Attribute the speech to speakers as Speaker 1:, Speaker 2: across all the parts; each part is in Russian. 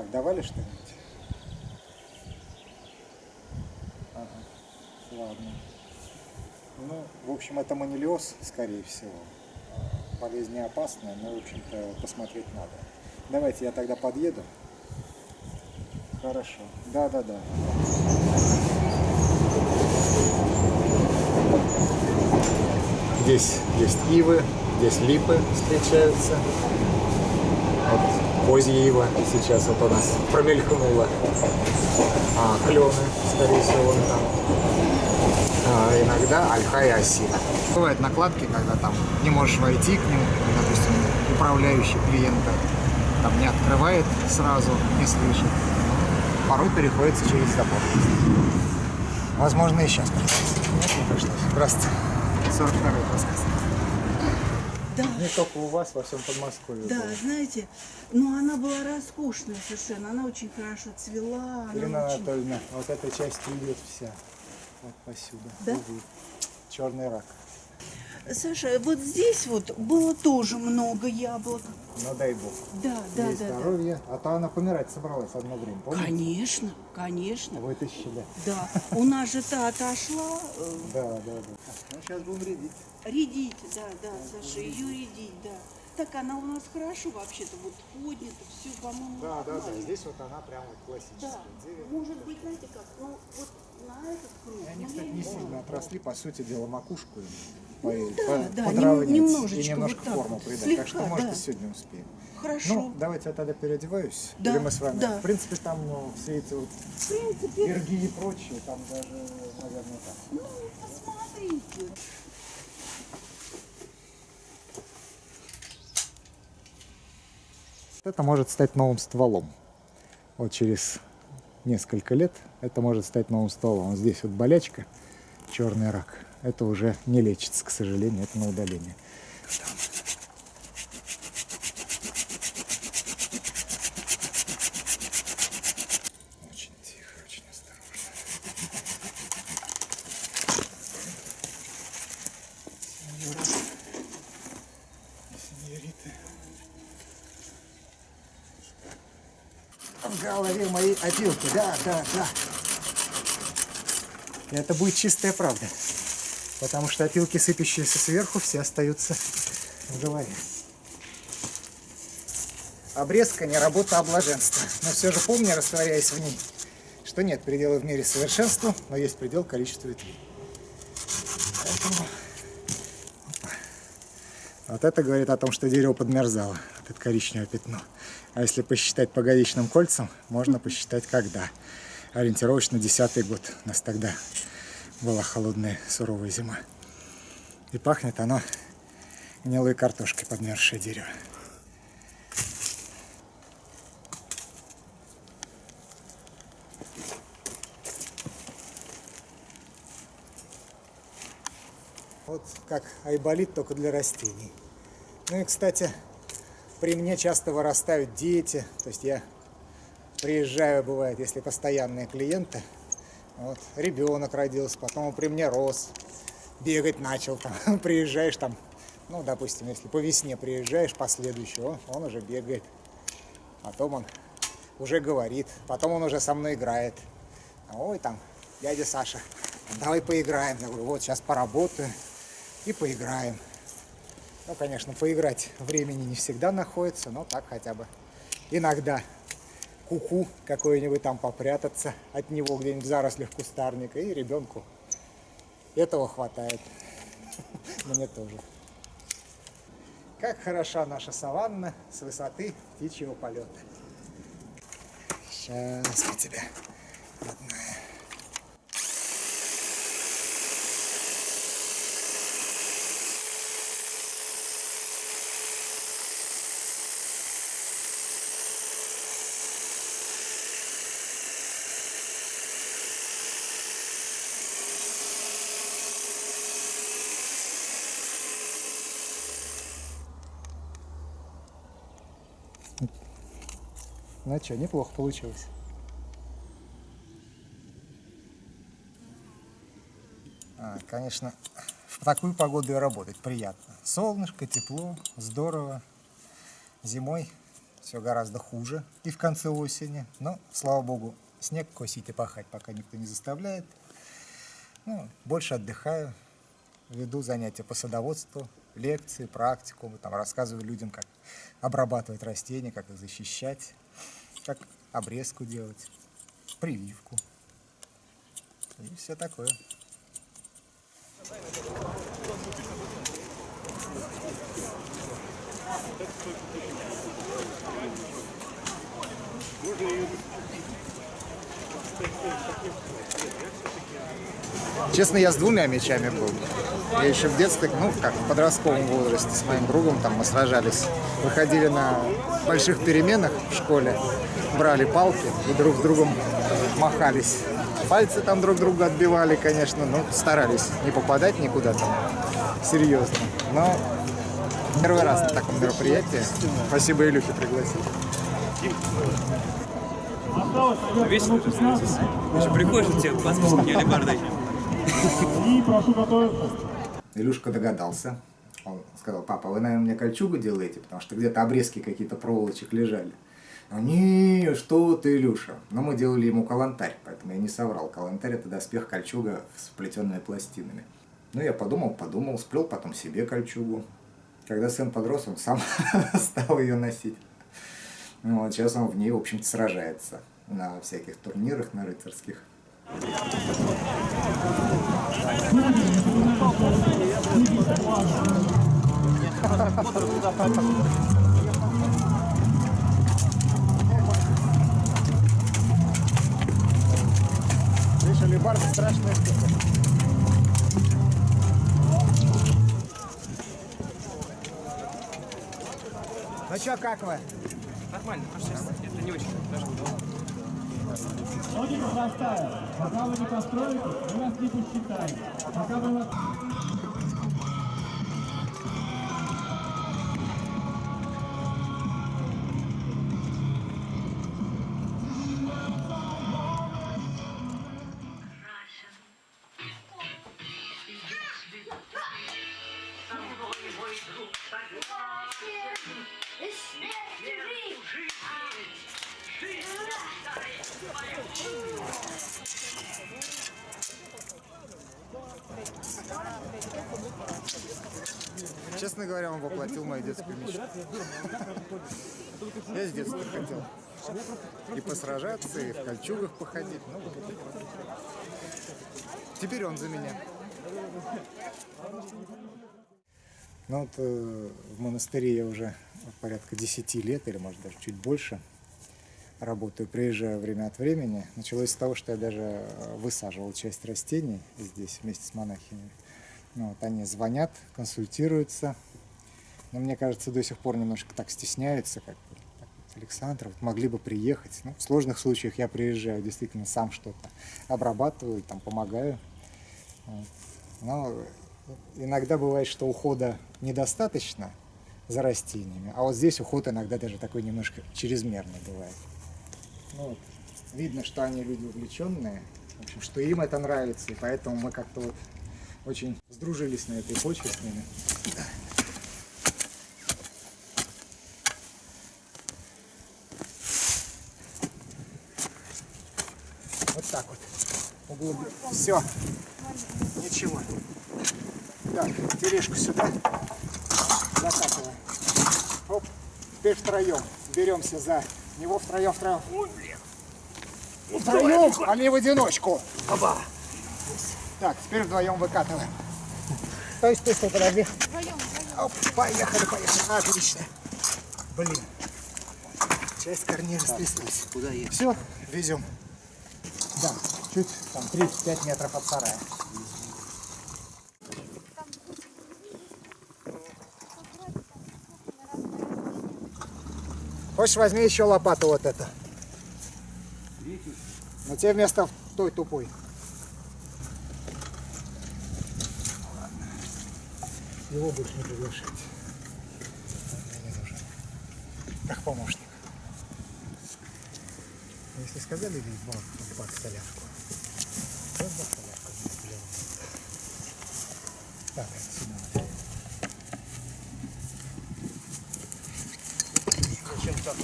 Speaker 1: Так, давали что-нибудь? Ага, ладно. Ну, в общем, это манилиоз, скорее всего. Болезнь не опасная, но, в общем-то, посмотреть надо. Давайте я тогда подъеду. Хорошо. Да, да, да. Здесь есть ивы, здесь липы встречаются. Вот козья ива сейчас вот у нас промелькнула. А, клены, скорее всего, там. А, иногда ольха и осина. Бывают накладки, когда там не можешь войти к ним, допустим, управляющий клиента там не открывает сразу, не слышит. Порой приходится через забор. Возможно, и сейчас. Нет, не пришлось. Здравствуйте. 42-й рассказ.
Speaker 2: Да,
Speaker 1: Не только у вас, во всем Подмосковье.
Speaker 2: да,
Speaker 1: было.
Speaker 2: знаете, но она была роскошная совершенно, она очень хорошо цвела,
Speaker 1: Ирина
Speaker 2: очень...
Speaker 1: Анатольевна, вот эта часть идет вся. Вот посюда.
Speaker 2: Да?
Speaker 1: Черный рак.
Speaker 2: Саша, вот здесь вот было тоже много яблок.
Speaker 1: Ну дай бог.
Speaker 2: Да, да,
Speaker 1: Ей
Speaker 2: да, да.
Speaker 1: здоровье. А то она помирать собралась одно время, помните?
Speaker 2: Конечно, конечно.
Speaker 1: Вытащили.
Speaker 2: Да, у нас же та отошла, э,
Speaker 1: Да, да, да. Ну, сейчас будем рядить.
Speaker 2: редить, да, да, Саша, ее редить, да. Так она у нас хорошо вообще-то, вот поднята, все, по-моему,
Speaker 1: Да, да, да. Здесь вот она прямо классическая.
Speaker 2: Да, может быть, знаете как, ну вот на этот круг,
Speaker 1: Они,
Speaker 2: ну,
Speaker 1: кстати, не сильно отросли, по сути дела, макушку по,
Speaker 2: да,
Speaker 1: по-
Speaker 2: да,
Speaker 1: подровнять
Speaker 2: нем- немножечко
Speaker 1: и немножко
Speaker 2: вот
Speaker 1: форму
Speaker 2: вот,
Speaker 1: придать.
Speaker 2: слегка,
Speaker 1: так что, может,
Speaker 2: да.
Speaker 1: и сегодня успеем.
Speaker 2: Хорошо.
Speaker 1: Ну, давайте я тогда переодеваюсь.
Speaker 2: Да,
Speaker 1: Или мы с вами.
Speaker 2: да.
Speaker 1: В принципе, там ну, все эти вот
Speaker 2: В принципе,
Speaker 1: перги и прочее, там даже, наверное, так.
Speaker 2: ну, посмотрите.
Speaker 1: Это может стать новым стволом. Вот через несколько лет это может стать новым стволом. Вот здесь вот болячка, черный рак. Это уже не лечится, к сожалению, это на удаление. Очень тихо, очень осторожно. Сеньориты. В голове моей опилки, да, да, да. Это будет чистая правда. Потому что опилки, сыпящиеся сверху, все остаются в голове. Обрезка не работа, а блаженство. Но все же помни, растворяясь в ней, что нет предела в мире совершенству, но есть предел количеству ветвей. Поэтому... Вот это говорит о том, что дерево подмерзало, вот это коричневое пятно. А если посчитать по годичным кольцам, можно посчитать когда. Ориентировочно десятый год. У нас тогда была холодная, суровая зима. И пахнет оно гнилой картошкой, подмерзшее дерево. Вот как айболит, только для растений. Ну и, кстати, при мне часто вырастают дети. То есть я приезжаю, бывает, если постоянные клиенты. Вот, ребенок родился, потом он при мне рос, бегать начал. Там, приезжаешь там, ну, допустим, если по весне приезжаешь, последующий, он, он уже бегает. Потом он уже говорит, потом он уже со мной играет. Ой, там, дядя Саша, давай поиграем. Я говорю, вот сейчас поработаю и поиграем. Ну, конечно, поиграть времени не всегда находится, но так хотя бы иногда куку какой-нибудь там попрятаться от него где-нибудь в зарослях кустарника, и ребенку этого хватает. Мне тоже. Как хороша наша саванна с высоты птичьего полета. Сейчас мы тебя, родная. Ну что, неплохо получилось. А, конечно, в такую погоду и работать приятно. Солнышко, тепло, здорово. Зимой все гораздо хуже и в конце осени. Но, слава богу, снег косить и пахать пока никто не заставляет. Ну, больше отдыхаю, веду занятия по садоводству, лекции, практикумы, там рассказываю людям, как обрабатывать растения, как их защищать, как обрезку делать, прививку и все такое. Честно, я с двумя мечами был. Я еще в детстве, ну, как в подростковом возрасте с моим другом там мы сражались. Выходили на больших переменах в школе, брали палки и друг с другом махались. Пальцы там друг друга отбивали, конечно, но старались не попадать никуда там серьезно. Но первый раз на таком мероприятии. Спасибо Илюхе пригласил.
Speaker 3: Весело же становится. Ты же приходишь, у тебя глазки с алебардой.
Speaker 4: И прошу готовиться.
Speaker 1: Илюшка догадался. Он сказал, папа, вы, наверное, мне кольчугу делаете, потому что где-то обрезки какие-то проволочек лежали. Он, не, что ты, Илюша. Но мы делали ему калантарь, поэтому я не соврал. Калантарь – это доспех кольчуга с плетенными пластинами. Ну, я подумал, подумал, сплел потом себе кольчугу. Когда сын подрос, он сам стал ее носить. Ну, вот сейчас он в ней, в общем-то, сражается на всяких турнирах, на рыцарских. Видишь, алибарда страшная штука. Ну чё, как вы?
Speaker 3: Нормально, просто сейчас это не очень даже удобно.
Speaker 4: Ноги возрастают. Пока вы не построитесь, мы вас не посчитаем. Пока мы вас...
Speaker 1: Честно говоря, он воплотил мою детскую мечту. Я с детства хотел и посражаться, и в кольчугах походить. Ну. Теперь он за меня. Ну вот э, в монастыре я уже порядка 10 лет, или может даже чуть больше, работаю, приезжаю время от времени. Началось с того, что я даже э, высаживал часть растений здесь вместе с монахинями. Ну, вот они звонят, консультируются. Но мне кажется, до сих пор немножко так стесняются, как Александр, вот могли бы приехать. Ну, в сложных случаях я приезжаю, действительно сам что-то обрабатываю, там помогаю. Но иногда бывает, что ухода недостаточно за растениями, а вот здесь уход иногда даже такой немножко чрезмерный бывает. Ну, вот. Видно, что они люди увлеченные, в общем, что им это нравится, и поэтому мы как-то вот очень сдружились на этой почве с ними. Вот так вот. Углубли. Все. Ничего. Так, тележку сюда. Закатываем. Оп. Теперь втроем. Беремся за него втроем, втроем. Втроем, а не в одиночку. Оба. Так, теперь вдвоем выкатываем. Стой, стой, стой, подожди. Оп, поехали, поехали. Отлично. Блин. Часть корней растряслась.
Speaker 3: Куда ехать?
Speaker 1: Все, везем. Да, чуть там 35 метров от сарая. Хочешь, возьми еще лопату вот это. Но тебе вместо той тупой. Его больше не приглашать. Как помощник. Если сказали ли бак, бак солярку, то бак солярку не сделал. Так, это сюда.
Speaker 3: так.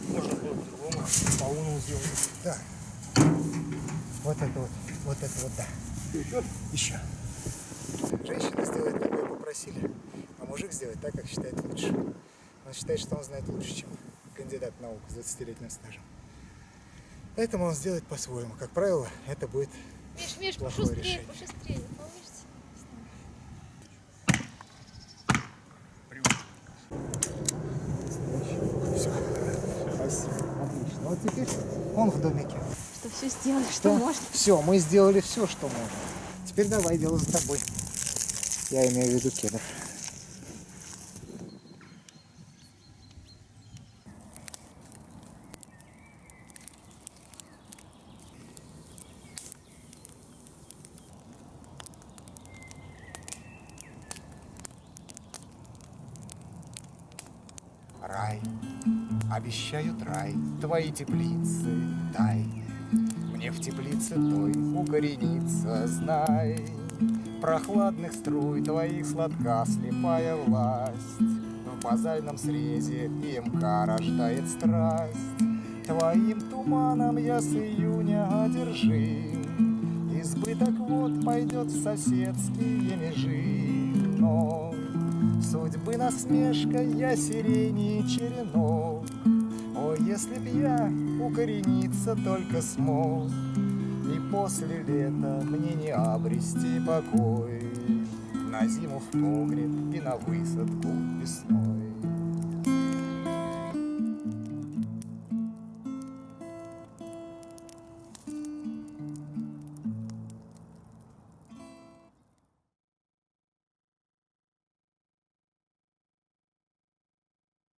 Speaker 3: Можно было по-другому. По уну сделать.
Speaker 1: Да. Вот это вот, вот это вот, да.
Speaker 3: Еще?
Speaker 1: Еще. Женщина сделает, как ее попросили, а мужик сделает так, как считает лучше. Он считает, что он знает лучше, чем кандидат наук с 20-летним стажем. Поэтому он сделает по-своему. Как правило, это будет
Speaker 5: Миш, Миш,
Speaker 1: Плохое
Speaker 5: пошустрее,
Speaker 1: решение.
Speaker 5: пошустрее,
Speaker 1: все. Спасибо. Отлично. Вот теперь он в домике.
Speaker 5: Что все сделали, что можно.
Speaker 1: Все, мы сделали все, что можно. Теперь давай, дело за тобой. Я имею в виду кедр. Рай, обещают рай, твои теплицы, дай мне в теплице той укорениться, знай. Прохладных струй твоих сладка слепая власть. В базальном срезе имка рождает страсть. Твоим туманом я с июня одержим. Избыток вот пойдет в соседские межи. Но судьбы насмешка я сирени черенок. Если б я укорениться только смог, И после лета мне не обрести покой На зиму в погреб и на высадку весной.